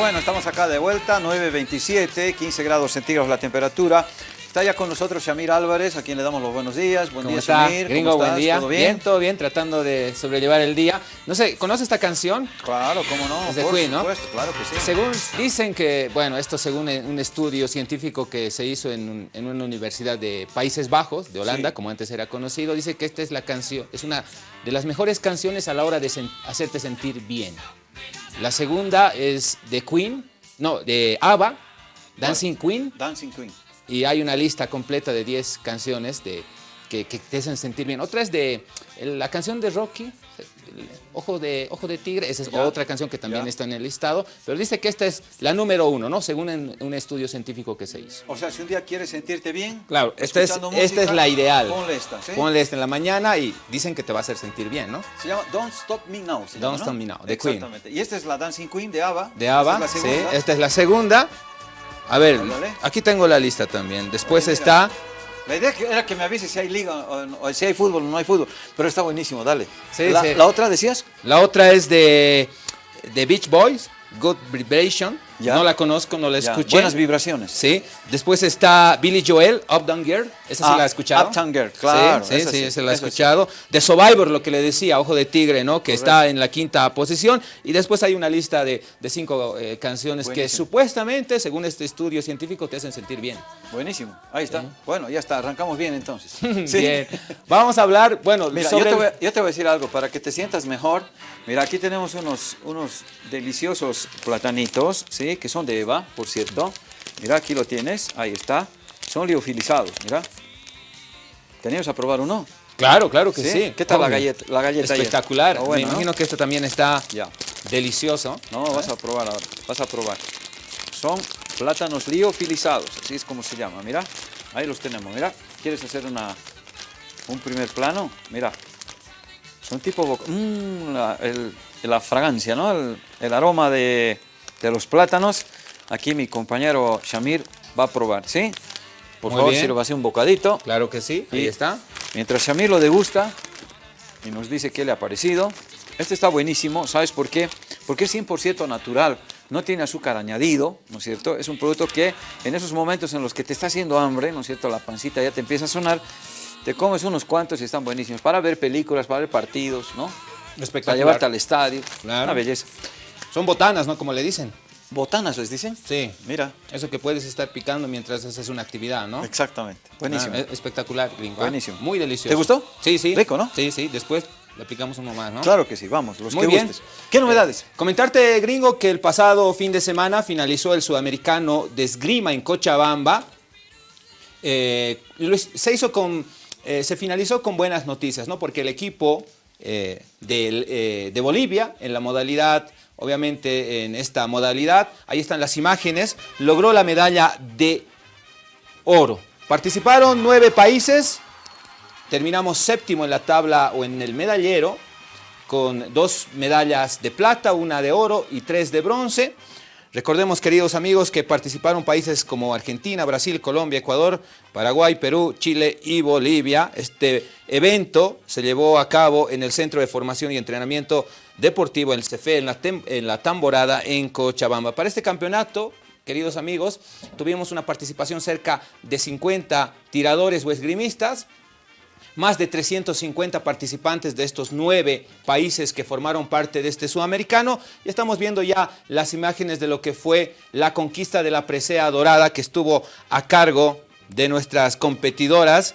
Bueno, estamos acá de vuelta, 9.27, 15 grados centígrados la temperatura. Está ya con nosotros Shamir Álvarez, a quien le damos los buenos días. Buen ¿Cómo día, está? Shamir. Gringo, ¿Cómo buen día. ¿Todo bien? todo bien, tratando de sobrellevar el día. No sé, ¿conoce esta canción? Claro, cómo no. Es de por Queen, ¿no? supuesto, claro que sí. Según dicen que, bueno, esto según un estudio científico que se hizo en, en una universidad de Países Bajos, de Holanda, Sí. como antes era conocido, dice que esta es la canción, es una de las mejores canciones a la hora de sen- hacerte sentir bien. La segunda es de Queen, no, de ABBA, Dancing Queen, Dancing Queen. y hay una lista completa de 10 canciones de, que, que te hacen sentir bien. Otra es de la canción de Rocky, Ojo de, Ojo de Tigre, esa es Ya. otra canción que también Ya. está en el listado, pero dice que esta es la número uno, ¿no? Según en- un estudio científico que se hizo. O sea, si un día quieres sentirte bien, Claro, esta es, esta es la ideal. Ponle esta, ¿sí? Ponle esta en la mañana y dicen que te va a hacer sentir bien, ¿no? Se llama Don't Stop Me Now. se Don't llama, Stop ¿no? Me Now, de Queen. Exactamente. Y esta es la Dancing Queen de ABBA. De ABBA, Esta es sí, la segunda. esta es la segunda. A ver, aquí tengo la lista también. Después está... La idea era que me avises si hay liga o, o si hay fútbol o no hay fútbol, pero está buenísimo, dale. Sí, la, sí. la otra decías? La otra es de, de Beach Boys, Good Vibration. Ya. No la conozco, no la escuché. Buenas vibraciones. Sí. Después está Billy Joel, Up Down Girl. Esa sí Ah, la he escuchado. Uptown Girl, claro, Sí, sí, esa sí, sí, esa la he escuchado. De Survivor, lo que le decía, Ojo de Tigre, ¿no? Que está en la quinta posición. Y después hay una lista de, de cinco eh, canciones que supuestamente, según este estudio científico, te hacen sentir bien. Buenísimo, ahí está. Bueno, ya está, arrancamos bien entonces. Sí. Bien. Vamos a hablar, bueno, Mira, sobre... yo, te voy, a- yo te voy a decir algo para que te sientas mejor. Mira, aquí tenemos unos, unos deliciosos platanitos, ¿sí? Que son de Eva, por cierto. Mira, aquí lo tienes, ahí está. Son liofilizados, mira. ¿Teníamos a probar uno? Claro, claro que sí. ¿Qué tal la galleta? La galleta? Espectacular. Bueno, Me ¿no? imagino que esto también está Ya. delicioso. No, vas a probar ahora, vas a probar. Son plátanos liofilizados, así es como se llama, mira. Ahí los tenemos, mira. ¿Quieres hacer una, un primer plano? Mira. Son tipo... boca- Mm, la, el- la fragancia, ¿no? El, el aroma de, de los plátanos. Aquí mi compañero Shamir va a probar, ¿sí? Por Muy favor, bien. sirva así un bocadito. Claro que sí, ahí Y está. Mientras Shamir lo degusta y nos dice qué le ha parecido. Este está buenísimo, ¿sabes por qué? Porque es 100% natural, no tiene azúcar añadido, ¿no es cierto? Es un producto que en esos momentos en los que te está haciendo hambre, ¿no es cierto? La pancita ya te empieza a sonar, te comes unos cuantos y están buenísimos para ver películas, para ver partidos, ¿no? Para llevarte al estadio, Claro. una belleza. Son botanas, ¿no? Como le dicen. Botanas les dicen. Sí. Mira, Eso que puedes estar picando mientras haces una actividad, ¿no? exactamente, buenísimo. Ah, es- espectacular, gringo. ¿ah? Buenísimo. Muy delicioso. ¿Te gustó? Sí, sí. Rico, ¿no? Sí, sí. Después le aplicamos uno más, ¿no? Claro que sí, vamos, los Muy que bien. gustes. ¿Qué novedades? Comentarte, gringo, que el pasado fin de semana finalizó el sudamericano de esgrima en Cochabamba. Eh, se hizo con, eh, se finalizó con buenas noticias, ¿no? Porque el equipo eh, del, eh, de Bolivia, en la modalidad, obviamente en esta modalidad, ahí están las imágenes, logró la medalla de oro. Participaron nueve países, terminamos séptimo en la tabla o en el medallero, con dos medallas de plata, una de oro y tres de bronce. Recordemos, queridos amigos, que participaron países como Argentina, Brasil, Colombia, Ecuador, Paraguay, Perú, Chile y Bolivia. Este evento se llevó a cabo en el Centro de Formación y Entrenamiento Deportivo, el CFE, en la, en la Tamborada, en Cochabamba. Para este campeonato, queridos amigos, tuvimos una participación cerca de 50 tiradores o esgrimistas, más de 350 participantes de estos nueve países que formaron parte de este sudamericano. Y estamos viendo ya las imágenes de lo que fue la conquista de la presea dorada que estuvo a cargo de nuestras competidoras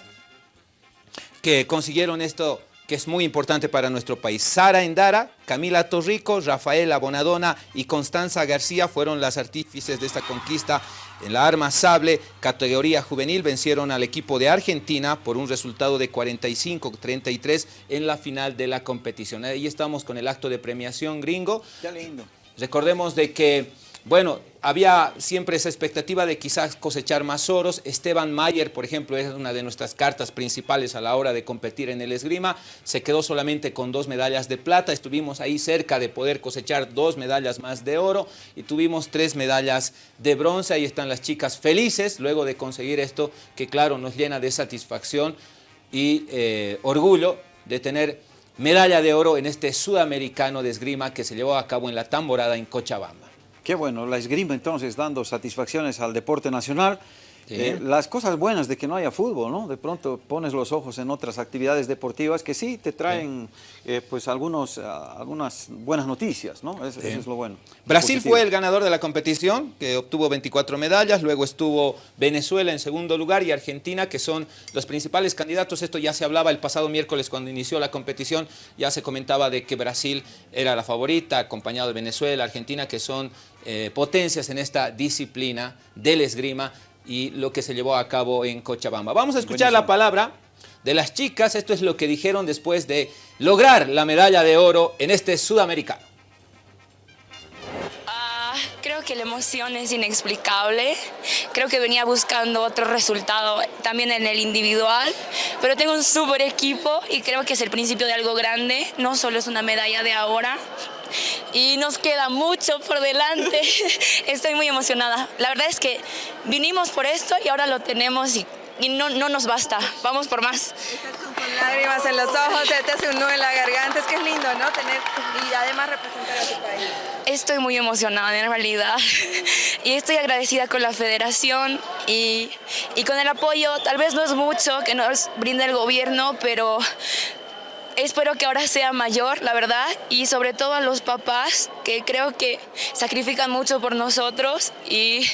que consiguieron esto que es muy importante para nuestro país. Sara Endara, Camila Torrico, Rafaela Bonadona y Constanza García fueron las artífices de esta conquista en la arma sable, categoría juvenil, vencieron al equipo de Argentina por un resultado de 45-33 en la final de la competición. Ahí estamos con el acto de premiación gringo. Qué lindo. Recordemos de que, bueno, había siempre esa expectativa de quizás cosechar más oros. Esteban Mayer, por ejemplo, es una de nuestras cartas principales a la hora de competir en el esgrima. Se quedó solamente con dos medallas de plata. Estuvimos ahí cerca de poder cosechar dos medallas más de oro y tuvimos tres medallas de bronce. Ahí están las chicas felices luego de conseguir esto, que claro, nos llena de satisfacción y eh, orgullo de tener medalla de oro en este sudamericano de esgrima que se llevó a cabo en la Tamborada en Cochabamba. Qué bueno, la esgrima entonces dando satisfacciones al deporte nacional. Eh, las cosas buenas de que no haya fútbol, ¿no? De pronto pones los ojos en otras actividades deportivas que sí te traen eh, pues algunos, ah, algunas buenas noticias, ¿no? Eso, es lo bueno. Brasil fue el ganador de la competición, que obtuvo 24 medallas, luego estuvo Venezuela en segundo lugar y Argentina, que son los principales candidatos. Esto ya se hablaba el pasado miércoles cuando inició la competición, ya se comentaba de que Brasil era la favorita, acompañado de Venezuela, Argentina, que son eh, potencias en esta disciplina del esgrima y lo que se llevó a cabo en Cochabamba. Vamos a escuchar la palabra de las chicas. Esto es lo que dijeron después de lograr la medalla de oro en este sudamericano. Ah, creo que la emoción es inexplicable. Creo que venía buscando otro resultado también en el individual, pero tengo un súper equipo y creo que es el principio de algo grande. No solo es una medalla de ahora, y nos queda mucho por delante. Estoy muy emocionada. La verdad es que vinimos por esto y ahora lo tenemos y, no, no, nos basta. Vamos por más. Estás con lágrimas en los ojos, te hace un nudo en la garganta. Es que es lindo, ¿no? Tener y además representar a tu país. Estoy muy emocionada en realidad y estoy agradecida con la federación y, y con el apoyo. Tal vez no es mucho que nos brinda el gobierno, pero espero que ahora sea mayor, la verdad, y sobre todo a los papás que creo que sacrifican mucho por nosotros y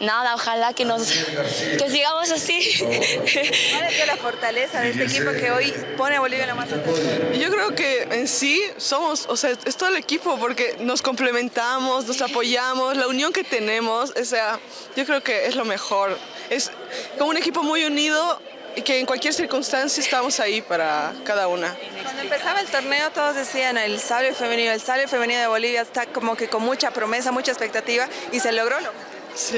nada, ojalá que nos que sigamos así. ¿Cuál es la fortaleza de este equipo que hoy pone a Bolivia en la más alta? Yo creo que en sí somos, o sea, es todo el equipo porque nos complementamos, nos apoyamos, la unión que tenemos, o sea, yo creo que es lo mejor. Es como un equipo muy unido y que en cualquier circunstancia estamos ahí para cada una. Cuando empezaba el torneo todos decían el sable femenino, el sable femenino de Bolivia está como que con mucha promesa, mucha expectativa y se logró. Sí,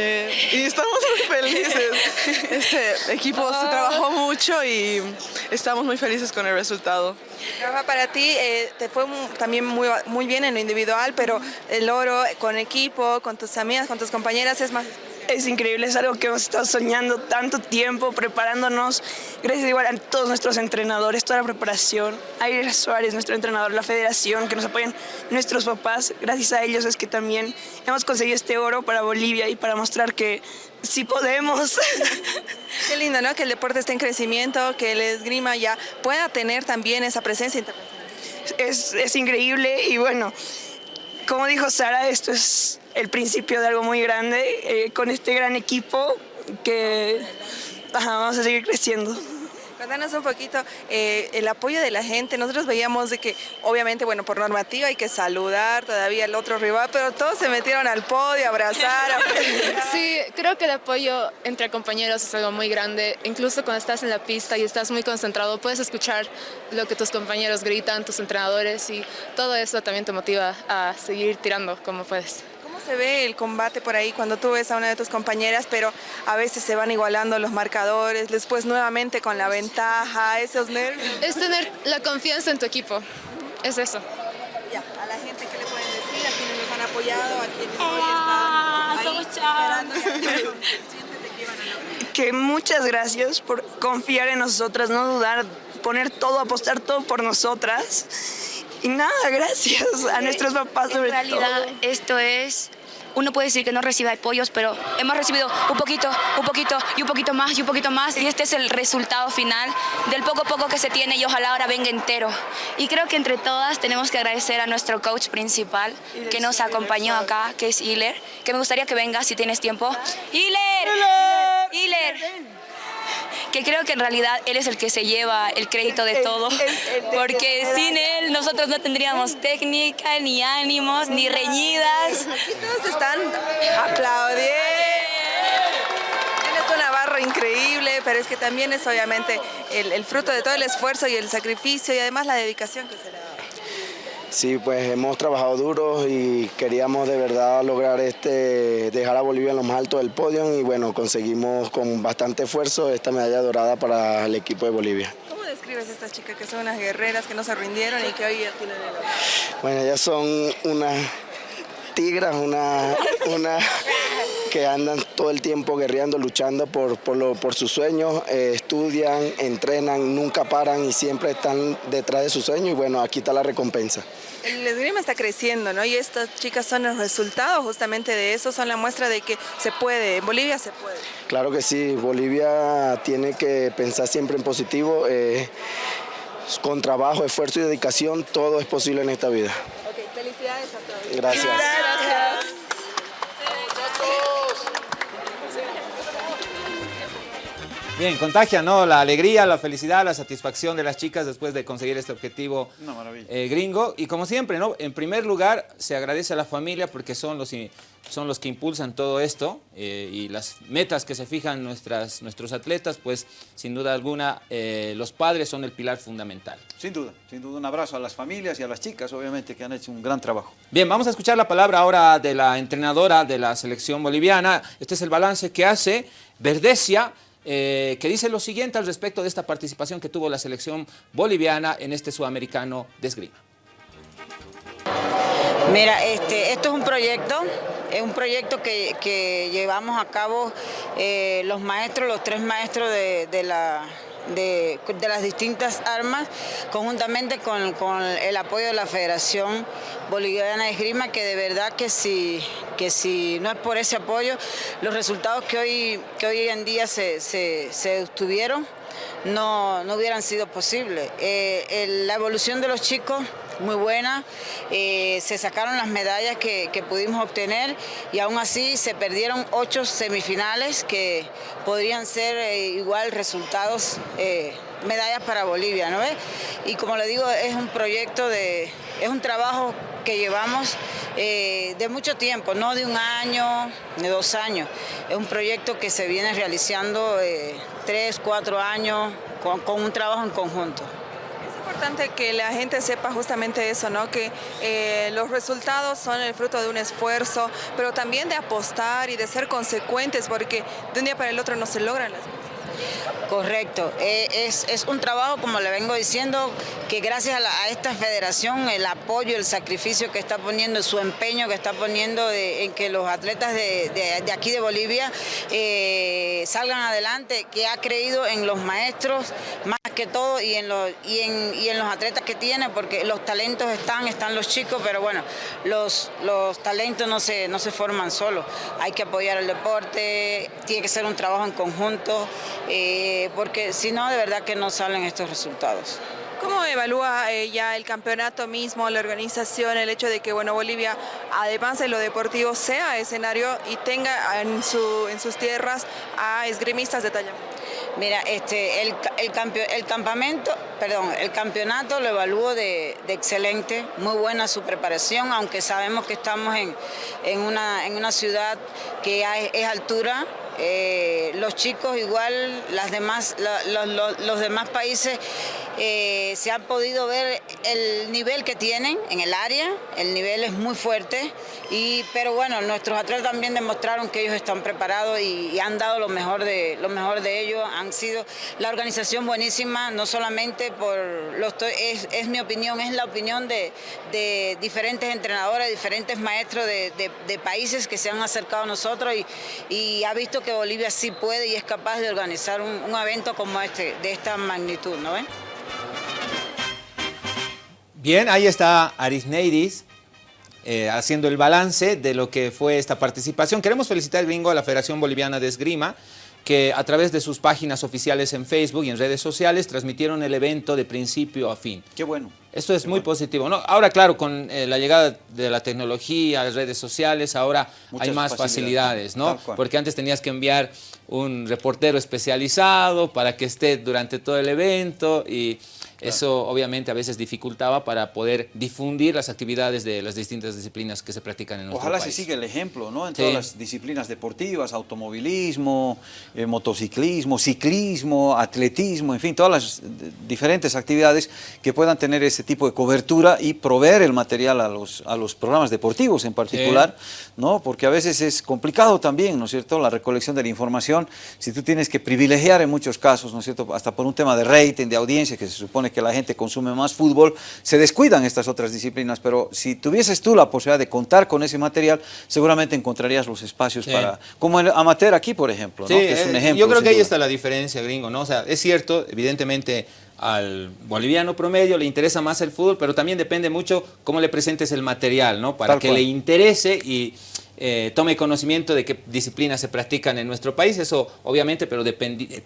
y estamos muy felices. Este equipo se trabajó mucho y estamos muy felices con el resultado. Rafa, para ti eh, te fue también muy, muy bien en lo individual, pero el oro con equipo, con tus amigas, con tus compañeras es más es increíble, es algo que hemos estado soñando tanto tiempo, preparándonos, gracias igual a todos nuestros entrenadores, toda la preparación, a Suárez, nuestro entrenador, la federación, que nos apoyan nuestros papás, gracias a ellos es que también hemos conseguido este oro para Bolivia y para mostrar que sí podemos. Qué lindo, ¿no? Que el deporte esté en crecimiento, que el esgrima ya pueda tener también esa presencia internacional. Es, es increíble y bueno, como dijo Sara, esto es el principio de algo muy grande eh, con este gran equipo que vamos a seguir creciendo. Cuéntanos un poquito eh, el apoyo de la gente. Nosotros veíamos de que, obviamente, bueno, por normativa hay que saludar todavía al otro rival, pero todos se metieron al podio, a abrazar. sí, creo que el apoyo entre compañeros es algo muy grande. Incluso cuando estás en la pista y estás muy concentrado, puedes escuchar lo que tus compañeros gritan, tus entrenadores, y todo eso también te motiva a seguir tirando como puedes se ve el combate por ahí cuando tú ves a una de tus compañeras, pero a veces se van igualando los marcadores, después nuevamente con la ventaja, esos nervios? Es tener la confianza en tu equipo, es eso. Ya, a la gente que le pueden decir, a quienes nos han apoyado, a quienes hoy están ahí esperando que muchas gracias por confiar en nosotras, no dudar, poner todo, apostar todo por nosotras y nada, gracias a nuestros papás sobre En realidad esto es uno puede decir que no recibe apoyos, pero hemos recibido un poquito, un poquito y un poquito más y un poquito más y este es el resultado final del poco a poco que se tiene y ojalá ahora venga entero. Y creo que entre todas tenemos que agradecer a nuestro coach principal que nos acompañó acá, que es Hiller, que me gustaría que venga si tienes tiempo. ¡Hiller! ¡Hiller! Que creo que en realidad él es el que se lleva el crédito de todo, porque sin él nosotros no tendríamos técnica, ni ánimos, ni reñidas. Aquí todos están aplaudiendo. Tienes una barra increíble, pero es que también es obviamente el, el fruto de todo el esfuerzo y el sacrificio y además la dedicación que se le da. Sí, pues hemos trabajado duro y queríamos de verdad lograr este, dejar a Bolivia en lo más alto del podio y bueno, conseguimos con bastante esfuerzo esta medalla dorada para el equipo de Bolivia. ¿Cómo describes a estas chicas que son unas guerreras que no se rindieron y que hoy tienen el Bueno, ellas son unas tigras, una, una, que andan todo el tiempo guerreando, luchando por, por, lo, por sus sueños, eh, estudian, entrenan, nunca paran y siempre están detrás de sus sueños y bueno, aquí está la recompensa. El esgrima está creciendo, ¿no? Y estas chicas son el resultado justamente de eso, son la muestra de que se puede, en Bolivia se puede. Claro que sí, Bolivia tiene que pensar siempre en positivo. Eh, con trabajo, esfuerzo y dedicación, todo es posible en esta vida. Ok, felicidades a todos. Gracias. Gracias. Bien, contagia, ¿no? La alegría, la felicidad, la satisfacción de las chicas después de conseguir este objetivo eh, gringo. Y como siempre, ¿no? En primer lugar, se agradece a la familia porque son los, son los que impulsan todo esto eh, y las metas que se fijan nuestras, nuestros atletas, pues sin duda alguna eh, los padres son el pilar fundamental. Sin duda, sin duda un abrazo a las familias y a las chicas, obviamente, que han hecho un gran trabajo. Bien, vamos a escuchar la palabra ahora de la entrenadora de la selección boliviana. Este es el balance que hace Verdesia, eh, que dice lo siguiente al respecto de esta participación que tuvo la selección boliviana en este sudamericano de esgrima. Mira, este, esto es un proyecto, es un proyecto que, que llevamos a cabo eh, los maestros, los tres maestros de, de la, de, las distintas armas, conjuntamente con, el apoyo de la Federación Boliviana de Esgrima, que de verdad que si, que si no es por ese apoyo, los resultados que hoy, que hoy en día se, se, se obtuvieron no, no hubieran sido posibles. Eh, la evolución de los chicos muy buena, eh, se sacaron las medallas que, pudimos obtener y aún así se perdieron ocho semifinales que podrían ser eh, igual resultados, eh, medallas para Bolivia, ¿no ves? Y como le digo, es un proyecto de, es un trabajo que llevamos de mucho tiempo, no de un año, de dos años. Es un proyecto que se viene realizando tres, cuatro años con un trabajo en conjunto. Es importante que la gente sepa justamente eso, ¿no? Que eh, los resultados son el fruto de un esfuerzo, pero también de apostar y de ser consecuentes, porque de un día para el otro no se logran las cosas. Correcto, Eh, es, es un trabajo, como le vengo diciendo, que gracias a, esta federación, el apoyo, el sacrificio que está poniendo, su empeño que está poniendo en que los atletas de, de- de aquí de Bolivia eh, salgan adelante, que ha creído en los maestros más que todo y en, los, y, en, y en los atletas que tiene, porque los talentos están, están los chicos, pero bueno, los, los talentos no se, no se forman solos. Hay que apoyar el deporte, tiene que ser un trabajo en conjunto, eh, porque si no, de verdad que no salen estos resultados. ¿Cómo evalúa eh, ya el campeonato mismo, la organización, el hecho de que bueno, Bolivia, además de lo deportivo, sea escenario y tenga en, su, en sus tierras a esgrimistas de talla? Mira, este, el, el, campio- el campamento, perdón, el campeonato lo evalúo de, de excelente, muy buena su preparación, aunque sabemos que estamos en, en, una, en una ciudad que es altura. Eh, los chicos igual, las demás, los demás países eh, se han podido ver el nivel que tienen en el área, el nivel es muy fuerte, y, pero bueno, nuestros atletas también demostraron que ellos están preparados y, han dado lo mejor, de, lo mejor de ellos, han sido la organización buenísima, no solamente por, los, es, es mi opinión, es la opinión de, diferentes entrenadores, diferentes maestros de, países que se han acercado a nosotros y, y ha visto que Bolivia sí puede y es capaz de organizar un, un evento como este, de esta magnitud, ¿no ven? Bien, ahí está Arisneidis eh, haciendo el balance de lo que fue esta participación. Queremos felicitar, gringo, a la Federación Boliviana de Esgrima, que a través de sus páginas oficiales en Facebook y en redes sociales transmitieron el evento de principio a fin. Qué bueno. Esto es muy positivo. ¿no? Ahora, claro, con eh, la llegada de la tecnología, las redes sociales, ahora Muchas hay más facilidades. facilidades, ¿no? Porque antes tenías que enviar un reportero especializado para que esté durante todo el evento y eso obviamente a veces dificultaba para poder difundir las actividades de las distintas disciplinas que se practican en nuestro Ojalá país. se siga el ejemplo, ¿no? En Sí. todas las disciplinas deportivas, automovilismo, eh, motociclismo, ciclismo, atletismo, en fin, todas las eh, diferentes actividades que puedan tener ese tipo de cobertura y proveer el material a los, a los programas deportivos en particular, ¿no? Porque a veces es complicado también, ¿no es cierto?, la recolección de la información, si tú tienes que privilegiar en muchos casos, ¿no es cierto?, hasta por un tema de rating, de audiencia, que se supone que la gente consume más fútbol, se descuidan estas otras disciplinas, pero si tuvieses tú la posibilidad de contar con ese material, seguramente encontrarías los espacios para, como el amateur aquí, por ejemplo, Sí, ¿no? que es un eh, ejemplo. yo creo que ahí duda. está la diferencia, gringo, ¿no? O sea, es cierto, evidentemente al boliviano promedio le interesa más el fútbol, pero también depende mucho cómo le presentes el material, ¿no? Para Tal que cual. le interese y eh, tome conocimiento de qué disciplinas se practican en nuestro país, eso obviamente, pero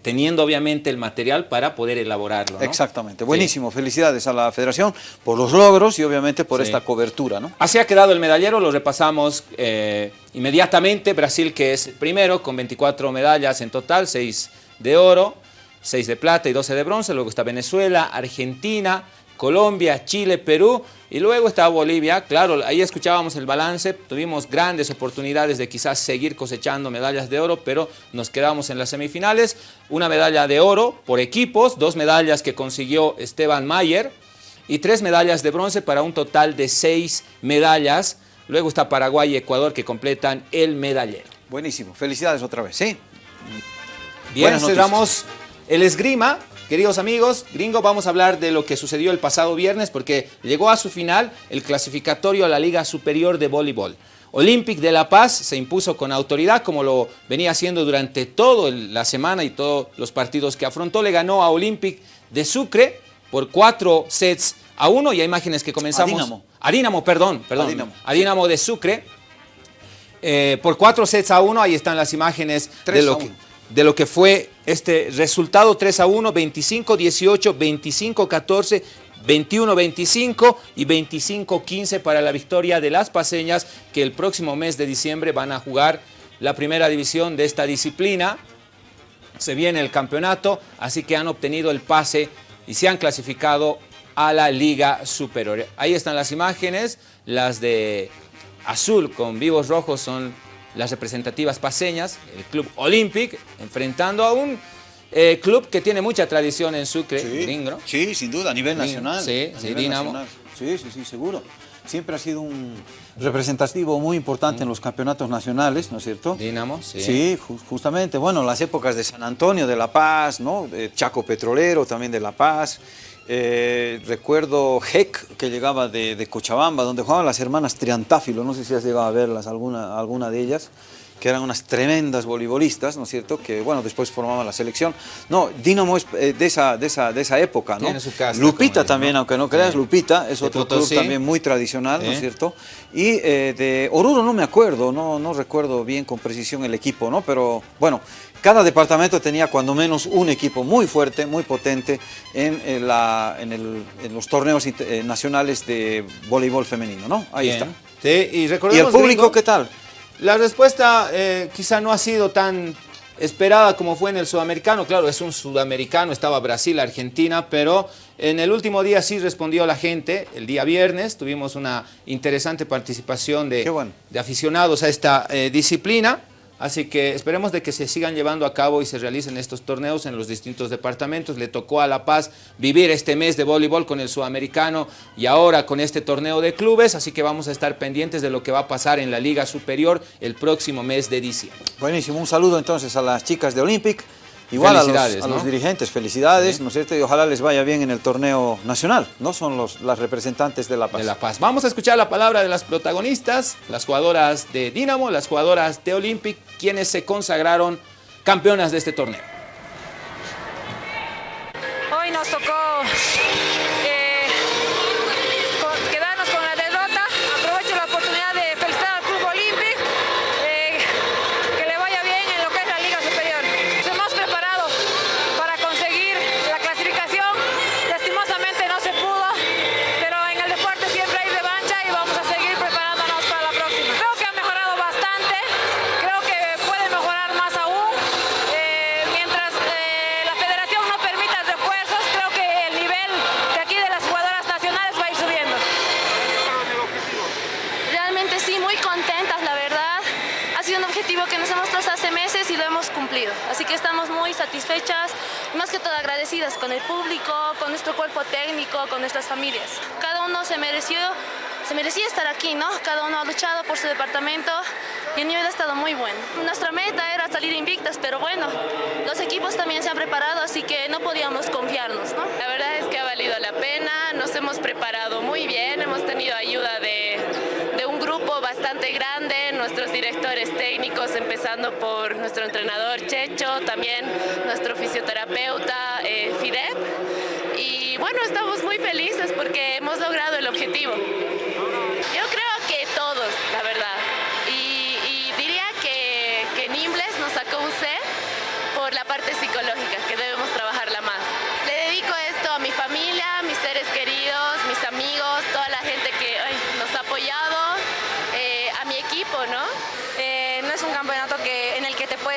teniendo obviamente el material para poder elaborarlo, ¿no? Exactamente, buenísimo. Felicidades a la federación por los logros y obviamente por Sí. esta cobertura, ¿no? Así ha quedado el medallero, lo repasamos eh, inmediatamente. Brasil que es el primero con 24 medallas en total, 6 de oro, 6 de plata y 12 de bronce. Luego está Venezuela, Argentina, Colombia, Chile, Perú y luego está Bolivia. Claro, ahí escuchábamos el balance, tuvimos grandes oportunidades de quizás seguir cosechando medallas de oro, pero nos quedamos en las semifinales. Una medalla de oro por equipos, dos medallas que consiguió Esteban Mayer y tres medallas de bronce para un total de seis medallas. Luego está Paraguay y Ecuador que completan el medallero. Buenísimo, felicidades otra vez, ¿sí? Bien, cerramos el esgrima. Queridos amigos, gringo, vamos a hablar de lo que sucedió el pasado viernes porque llegó a su final el clasificatorio a la Liga Superior de Voleibol. Olympic de La Paz se impuso con autoridad como lo venía haciendo durante toda la semana y todos los partidos que afrontó. Le ganó a Olympic de Sucre por cuatro sets a uno. Y hay imágenes que comenzamos. A Dínamo. A Dínamo, perdón, perdón. A Dínamo. A Dínamo de Sucre. Eh, por cuatro sets a uno, ahí están las imágenes Tres de a lo, que, uno. De lo que fue este resultado 3 a 1, 25-18, 25-14, 21-25 y 25-15 para la victoria de las paseñas que el próximo mes de diciembre van a jugar la primera división de esta disciplina. Se viene el campeonato, así que han obtenido el pase y se han clasificado a la Liga Superior. Ahí están las imágenes, las de azul con vivos rojos son las representativas paseñas, el Club Olympic, enfrentando a un eh, club que tiene mucha tradición en Sucre, gringo. Sí, sin duda, a nivel nacional. Sí, a sí, nivel Dínamo. nacional. Sí, sí, sí, seguro. Siempre ha sido un representativo muy importante en los campeonatos nacionales, ¿no es cierto? Dínamo, sí. Sí, ju- justamente. Bueno, las épocas de San Antonio de La Paz, ¿no? De Chaco Petrolero también de La Paz. Eh, recuerdo Heck, que llegaba de, de Cochabamba, donde jugaban las hermanas Triantáfilo, no sé si has llegado a verlas, alguna, alguna de ellas, que eran unas tremendas voleibolistas, ¿no es cierto? Que, bueno, después formaban la selección. No, Dinamo es eh, de, esa, de, esa, de esa época, ¿no? Tiene su casta, Lupita también, aunque no creas, Sí. Lupita es De otro Potosí. club también muy tradicional, ¿no es Sí. cierto? Y eh, de Oruro no me acuerdo, no, no recuerdo bien con precisión el equipo, ¿no? Pero bueno, cada departamento tenía cuando menos un equipo muy fuerte, muy potente en, eh, la- en el- en los torneos eh, nacionales de voleibol femenino, ¿no? Ahí Bien. está. Sí, y ¿Y el recordemos, público gringo, qué tal? La respuesta eh, quizá no ha sido tan esperada como fue en el sudamericano. Claro, es un sudamericano, estaba Brasil, Argentina, pero en el último día sí respondió la gente. El día viernes tuvimos una interesante participación de, Qué bueno. de aficionados a esta eh, disciplina. Así que esperemos de que se sigan llevando a cabo y se realicen estos torneos en los distintos departamentos. Le tocó a La Paz vivir este mes de voleibol con el sudamericano y ahora con este torneo de clubes, así que vamos a estar pendientes de lo que va a pasar en la Liga Superior el próximo mes de diciembre. Buenísimo, un saludo entonces a las chicas de Olympic. Igual a los, dirigentes, felicidades, ¿no es cierto? Y ojalá les vaya bien en el torneo nacional, ¿no? Son los, las representantes de La Paz. de La Paz. Vamos a escuchar la palabra de las protagonistas, las jugadoras de Dinamo, las jugadoras de Olympic, quienes se consagraron campeonas de este torneo. Hoy nos tocó satisfechas, más que todo agradecidas con el público, con nuestro cuerpo técnico, con nuestras familias. Cada uno se mereció, se merecía estar aquí, ¿no? Cada uno ha luchado por su departamento y el nivel ha estado muy bueno. Nuestra meta era salir invictas, pero bueno, los equipos también se han preparado, así que no podíamos confiarnos, ¿no? La verdad es que ha valido la pena, nos hemos preparado muy bien, hemos tenido ayuda de técnicos, empezando por nuestro entrenador Checho, también nuestro fisioterapeuta eh. Y bueno, estamos muy felices porque hemos logrado el objetivo.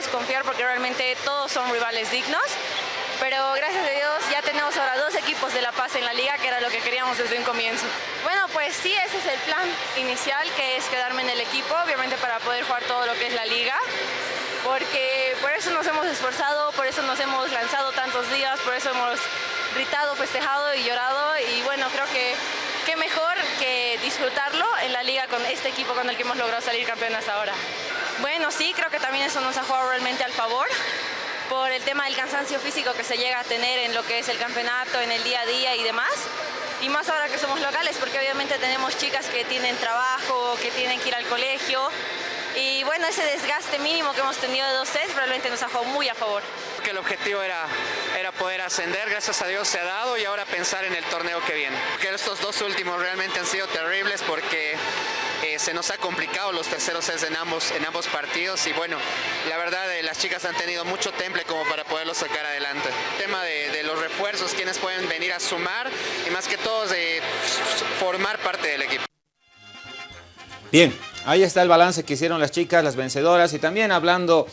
Confiar porque realmente todos son rivales dignos. Pero gracias a Dios ya tenemos ahora dos equipos de La Paz en la liga, que era lo que queríamos desde un comienzo. Bueno, pues sí, ese es el plan inicial, que es quedarme en el equipo, obviamente para poder jugar todo lo que es la liga. Porque por eso nos hemos esforzado, por eso nos hemos lanzado tantos días, por eso hemos gritado, festejado y llorado. Y bueno, creo que qué mejor que disfrutarlo en la liga con este equipo con el que hemos logrado salir campeones ahora. Bueno, sí, creo que también eso nos ha jugado realmente al favor por el tema del cansancio físico que se llega a tener en lo que es el campeonato, en el día a día y demás. Y más ahora que somos locales, porque obviamente tenemos chicas que tienen trabajo, que tienen que ir al colegio. Y bueno, ese desgaste mínimo que hemos tenido de dos sets realmente nos ha jugado muy a favor. Que el objetivo era, era poder ascender, gracias a Dios se ha dado y ahora pensar en el torneo que viene. Que estos dos últimos realmente han sido terribles porque eh, se nos ha complicado los terceros sets en ambos, partidos y bueno, la verdad eh, las chicas han tenido mucho temple como para poderlo sacar adelante. El tema de, los refuerzos, quienes pueden venir a sumar y más que todo de formar parte del equipo. Bien, ahí está el balance que hicieron las chicas, las vencedoras y también hablando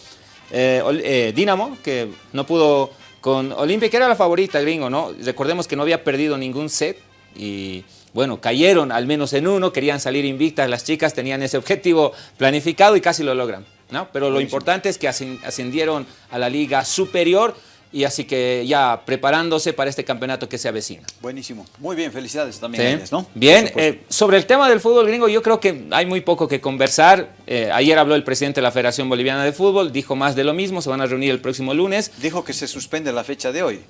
eh, Dinamo, que no pudo con Olimpia, que era la favorita, gringo, ¿no? Recordemos que no había perdido ningún set y bueno, cayeron al menos en uno, querían salir invictas, las chicas tenían ese objetivo planificado y casi lo logran, ¿no? Pero lo importante es que ascendieron a la liga superior y así que ya preparándose para este campeonato que se avecina. Buenísimo. Muy bien, felicidades también sí. a ellas, ¿no? Bien, eh, sobre el tema del fútbol gringo, yo creo que hay muy poco que conversar. Eh, ayer habló el presidente de la Federación Boliviana de Fútbol, dijo más de lo mismo, se van a reunir el próximo lunes. Dijo que se suspende la fecha de hoy.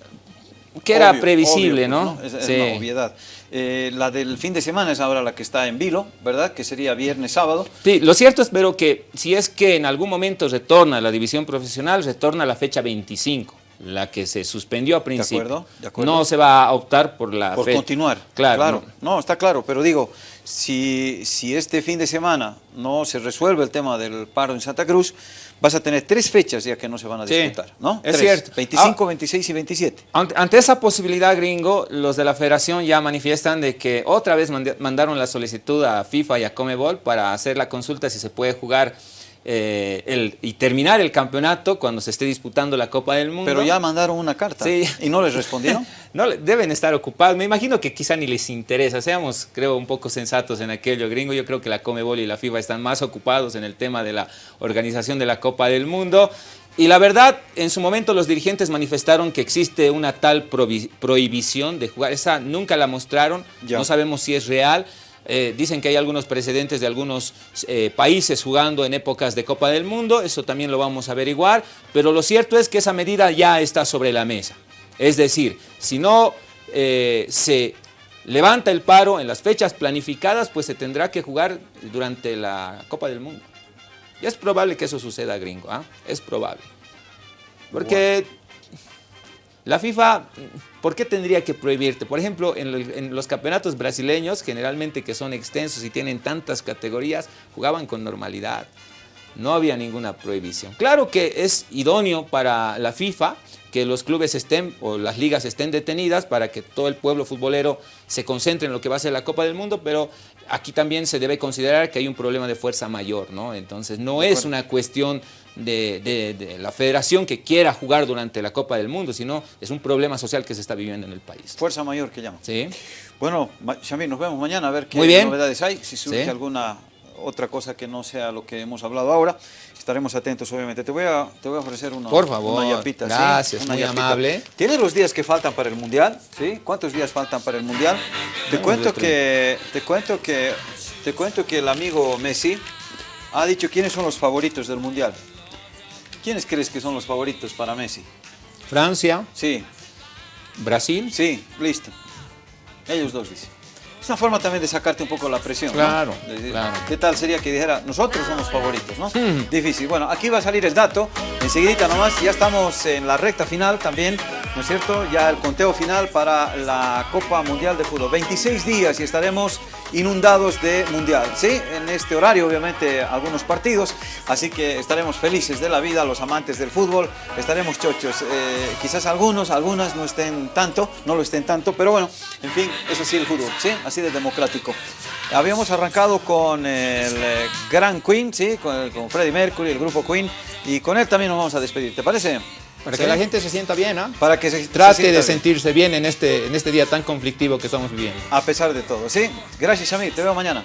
Que era previsible, obvio, ¿no? Pues, ¿no? Es, sí. es una obviedad. Eh, la del fin de semana es ahora la que está en vilo, ¿verdad? Que sería viernes, sábado. Sí, lo cierto es, pero que si es que en algún momento retorna la división profesional, retorna la fecha 25 la que se suspendió a principio. De acuerdo, de acuerdo. No se va a optar por la Por fe. continuar. Claro. claro. No. no, está claro, pero digo, si, si este fin de semana no se resuelve el tema del paro en Santa Cruz, vas a tener tres fechas ya que no se van a disputar, sí, ¿no? Es tres, cierto. 25, ah, 26 y 27. Ante, ante, esa posibilidad, gringo, los de la federación ya manifiestan de que otra vez mandaron la solicitud a FIFA y a Comebol para hacer la consulta si se puede jugar eh, el, y terminar el campeonato cuando se esté disputando la Copa del Mundo. Pero ya mandaron una carta sí. y no les respondieron. no, deben estar ocupados. Me imagino que quizá ni les interesa. Seamos, creo, un poco sensatos en aquello, gringo. Yo creo que la Comebol y la FIFA están más ocupados en el tema de la organización de la Copa del Mundo. Y la verdad, en su momento los dirigentes manifestaron que existe una tal prohibición de jugar. Esa nunca la mostraron, ya. no sabemos si es real. Eh, dicen que hay algunos precedentes de algunos eh, países jugando en épocas de Copa del Mundo, eso también lo vamos a averiguar, pero lo cierto es que esa medida ya está sobre la mesa. Es decir, si no eh, se levanta el paro en las fechas planificadas, pues se tendrá que jugar durante la Copa del Mundo. Y es probable que eso suceda, gringo, ¿eh? es probable. Porque. La FIFA ¿Por qué tendría que prohibirte? Por ejemplo, en, los campeonatos brasileños, generalmente que son extensos y tienen tantas categorías, jugaban con normalidad. No había ninguna prohibición. Claro que es idóneo para la FIFA que los clubes estén o las ligas estén detenidas para que todo el pueblo futbolero se concentre en lo que va a ser la Copa del Mundo, pero aquí también se debe considerar que hay un problema de fuerza mayor, ¿no? Entonces no es una cuestión de, de, de, la federación que quiera jugar durante la Copa del Mundo, sino es un problema social que se está viviendo en el país. Fuerza mayor que llama. Sí. Bueno, Xavier, nos vemos mañana a ver qué novedades hay, si surge sí. alguna otra cosa que no sea lo que hemos hablado ahora. Estaremos atentos, obviamente. Te voy a, te voy a ofrecer una, Por favor, una yapita. Gracias, ¿sí? una muy yapita. amable. ¿Tienes los días que faltan para el Mundial? ¿Sí? ¿Cuántos días faltan para el Mundial? Te cuento que, te cuento que, te cuento que el amigo Messi ha dicho quiénes son los favoritos del Mundial. ¿Quiénes crees que son los favoritos para Messi? Francia. Sí. Brasil. Sí, listo. Ellos dos dicen. Es una forma también de sacarte un poco la presión. claro. ¿Qué tal sería que dijera, nosotros somos favoritos, ¿no? Hmm. Difícil. Bueno, aquí va a salir el dato. Enseguidita nomás, ya estamos en la recta final también, ¿no es cierto? Ya el conteo final para la Copa Mundial de Fútbol. 26 días y estaremos inundados de Mundial, ¿sí? En este horario, obviamente, algunos partidos. Así que estaremos felices de la vida, los amantes del fútbol. Estaremos chochos. Eh, quizás algunos, algunas no estén tanto, no lo estén tanto, pero bueno, en fin, es así el fútbol, ¿sí? Así de democrático. Habíamos arrancado con el eh, Gran Queen, ¿sí? Con, con Freddie Mercury, el grupo Queen, y con él también nos vamos a despedir, ¿te parece? Para ¿Sí? que la gente se sienta bien, ¿ah? Para que se, Trate de bien, sentirse bien en este, en este día tan conflictivo que estamos viviendo. A pesar de todo, ¿sí? Gracias, Shamir, te veo mañana.